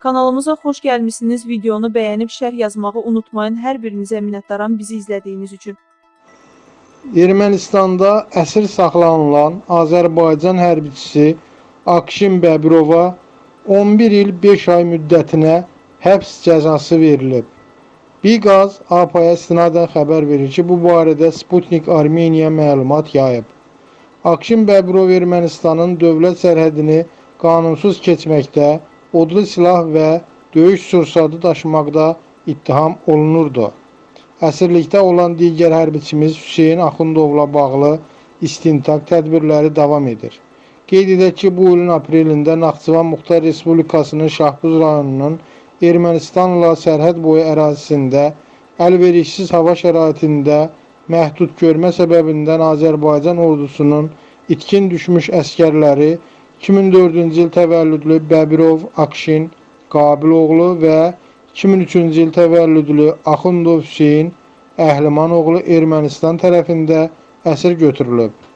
Kanalımıza xoş gəlmisiniz. Videonu bəyənib şərh yazmağı unutmayın. Hər birinizə minnətdaram bizi izlədiyiniz üçün. Ermənistanda əsir saxlanılan Azərbaycan hərbiçisi Akşin Bəbirova 11 il 5 ay müddətinə həbs cəzası verilib. Biqaz APA-ya istinadən xəbər verir ki, bu barədə Sputnik Armeniya məlumat yayıb. Akşin Bəbirov Ermənistanın dövlət sərhədini qanunsuz keçməkdə, odlu silah və döyüş sursadı daşımaqda ittiham olunurdu. Əsirlikdə olan digər hərbiçimiz Hüseyn Axundovla bağlı istintaq tədbirləri davam edir. Qeyd edək ki, bu ilin aprelində Naxçıvan Muxtar Respublikasının Şahbuz rayonunun Ermənistanla sərhəd boyu ərazisində əlverişsiz hava şəraitində məhdud görmə səbəbindən Azərbaycan ordusunun itkin düşmüş əskərləri 2004-cü il təvəllüdlü Bəbirov Akşin Qabiloğlu və 2003-cü il təvəllüdlü Axundov Hüseyn Əhlimanoğlu Ermənistan tərəfində əsir götürülüb.